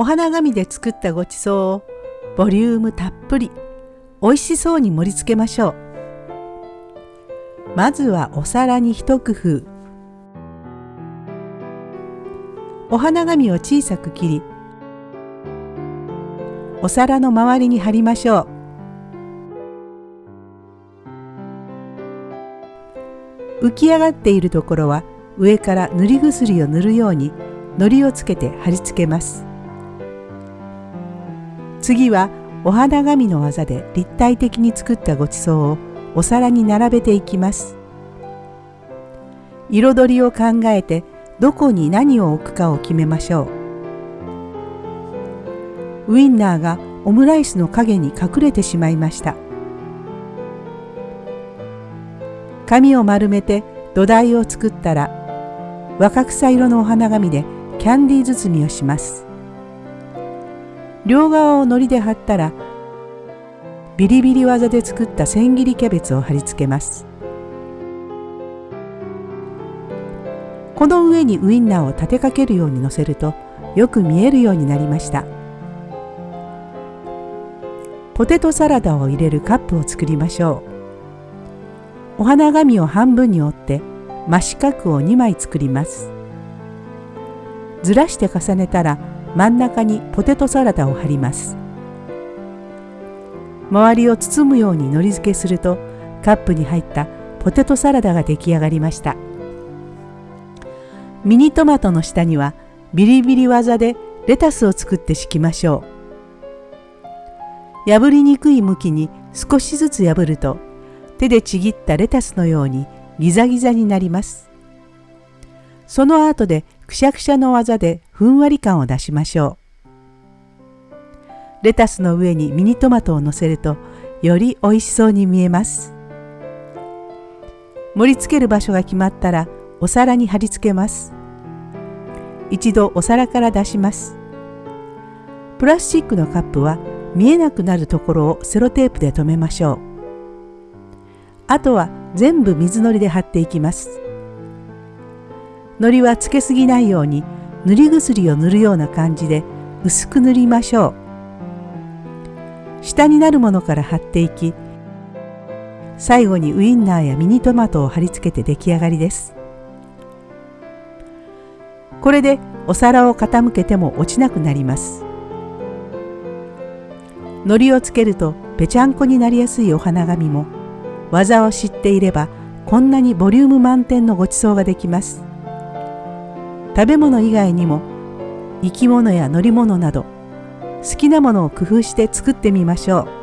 お花紙で作ったごちそうをボリュームたっぷり美味しそうに盛り付けましょう。まずはお皿に一工夫。お花紙を小さく切り、お皿の周りに貼りましょう。浮き上がっているところは上から塗り薬を塗るように糊をつけて貼り付けます。次はお花紙の技で立体的に作ったごちそうをお皿に並べていきます。彩りを考えてどこに何を置くかを決めましょう。ウインナーがオムライスの影に隠れてしまいました。紙を丸めて土台を作ったら若草色のお花紙でキャンディー包みをします。両側を糊で貼ったらビリビリ技で作った千切りキャベツを貼り付けます。この上にウインナーを立てかけるようにのせるとよく見えるようになりました。ポテトサラダを入れるカップを作りましょう。お花紙を半分に折って真四角を2枚作ります。ずらして重ねたら真ん中にポテトサラダを貼ります。周りを包むようにのり付けするとカップに入ったポテトサラダが出来上がりました。ミニトマトの下にはビリビリ技でレタスを作って敷きましょう。破りにくい向きに少しずつ破ると手でちぎったレタスのようにギザギザになります。その後でくしゃくしゃの技でふんわり感を出しましょう。レタスの上にミニトマトをのせるとより美味しそうに見えます。盛り付ける場所が決まったらお皿に貼り付けます。一度お皿から出します。プラスチックのカップは見えなくなるところをセロテープで留めましょう。あとは全部水のりで貼っていきます。糊はつけすぎないように塗り薬を塗るような感じで薄く塗りましょう。下になるものから貼っていき最後にウインナーやミニトマトを貼り付けて出来上がりです。これでお皿を傾けても落ちなくなります。糊をつけるとぺちゃんこになりやすいお花紙も技を知っていればこんなにボリューム満点のごちそうができます。食べ物以外にも生き物や乗り物など好きなものを工夫して作ってみましょう。